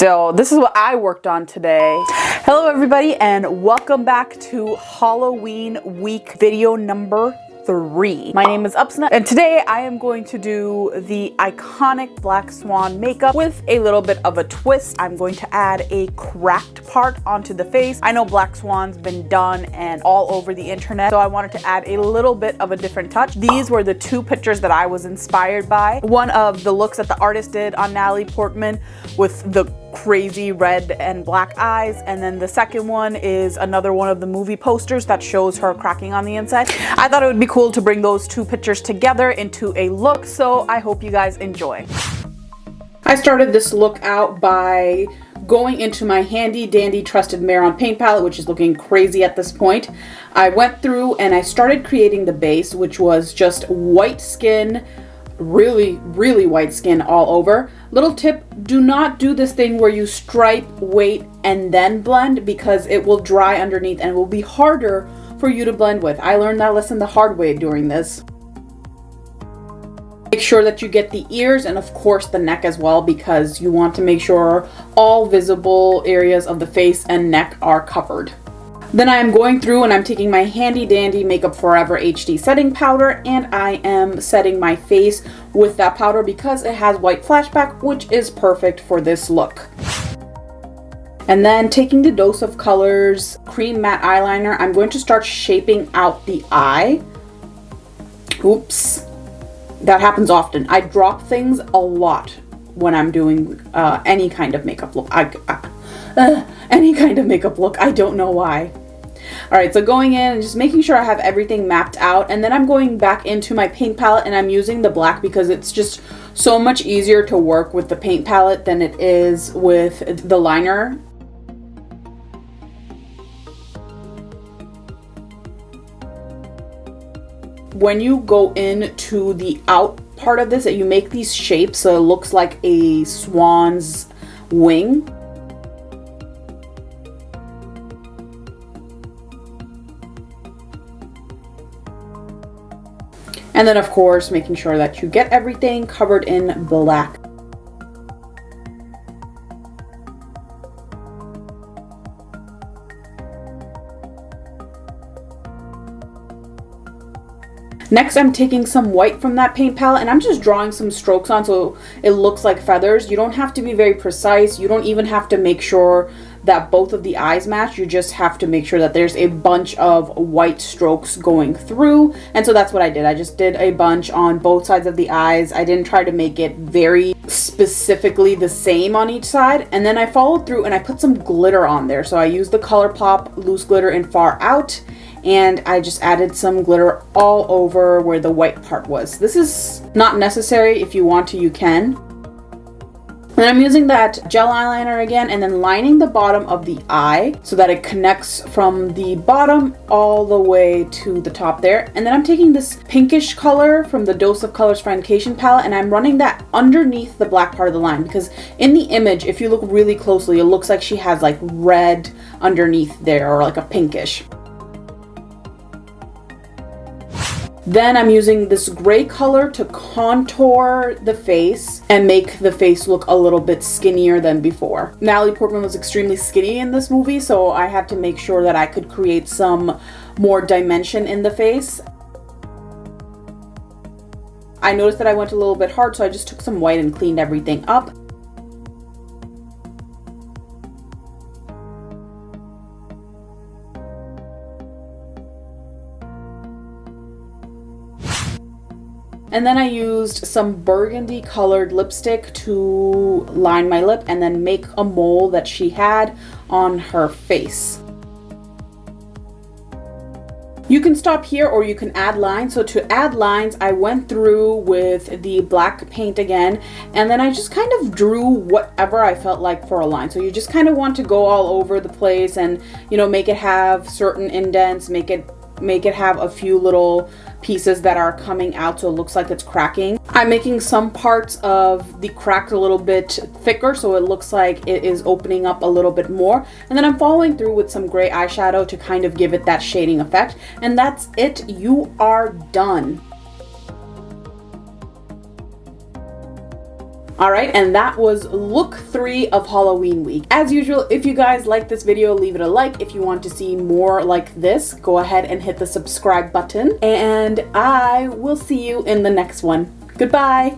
So this is what I worked on today. Hello everybody and welcome back to Halloween week video number three. My name is Upsna and today I am going to do the iconic Black Swan makeup with a little bit of a twist. I'm going to add a cracked part onto the face. I know Black Swan's been done and all over the internet, so I wanted to add a little bit of a different touch. These were the two pictures that I was inspired by. One of the looks that the artist did on Natalie Portman with the crazy red and black eyes. And then the second one is another one of the movie posters that shows her cracking on the inside. I thought it would be cool to bring those two pictures together into a look, so I hope you guys enjoy. I started this look out by going into my handy dandy trusted Mehron paint palette, which is looking crazy at this point. I went through and I started creating the base, which was just white skin, really, really white skin all over. Little tip, do not do this thing where you stripe, wait, and then blend because it will dry underneath and will be harder for you to blend with. I learned that lesson the hard way during this. Make sure that you get the ears and of course the neck as well because you want to make sure all visible areas of the face and neck are covered. Then I am going through and I'm taking my handy dandy Makeup Forever HD setting powder and I am setting my face with that powder because it has white flashback which is perfect for this look. And then taking the Dose of Colors Cream Matte Eyeliner, I'm going to start shaping out the eye. Oops. That happens often. I drop things a lot when I'm doing uh, any kind of makeup look. I, I uh, any kind of makeup look. I don't know why. All right, so going in and just making sure I have everything mapped out. And then I'm going back into my paint palette and I'm using the black because it's just so much easier to work with the paint palette than it is with the liner. When you go into the out part of this, that you make these shapes so it looks like a swan's wing And then of course, making sure that you get everything covered in black. Next, I'm taking some white from that paint palette and I'm just drawing some strokes on so it looks like feathers. You don't have to be very precise. You don't even have to make sure that both of the eyes match. You just have to make sure that there's a bunch of white strokes going through. And so that's what I did. I just did a bunch on both sides of the eyes. I didn't try to make it very specifically the same on each side. And then I followed through and I put some glitter on there. So I used the ColourPop loose glitter in Far Out and I just added some glitter all over where the white part was. This is not necessary. If you want to, you can. And I'm using that gel eyeliner again and then lining the bottom of the eye so that it connects from the bottom all the way to the top there. And then I'm taking this pinkish color from the Dose of Colors Foundation palette and I'm running that underneath the black part of the line because in the image, if you look really closely, it looks like she has like red underneath there or like a pinkish. Then I'm using this gray color to contour the face and make the face look a little bit skinnier than before. Natalie Portman was extremely skinny in this movie, so I had to make sure that I could create some more dimension in the face. I noticed that I went a little bit hard, so I just took some white and cleaned everything up. And then I used some burgundy colored lipstick to line my lip and then make a mole that she had on her face. You can stop here or you can add lines. So to add lines, I went through with the black paint again, and then I just kind of drew whatever I felt like for a line. So you just kind of want to go all over the place and, you know, make it have certain indents, make it make it have a few little pieces that are coming out so it looks like it's cracking. I'm making some parts of the crack a little bit thicker so it looks like it is opening up a little bit more and then I'm following through with some gray eyeshadow to kind of give it that shading effect and that's it. You are done. All right, and that was look three of Halloween week. As usual, if you guys like this video, leave it a like. If you want to see more like this, go ahead and hit the subscribe button. And I will see you in the next one. Goodbye.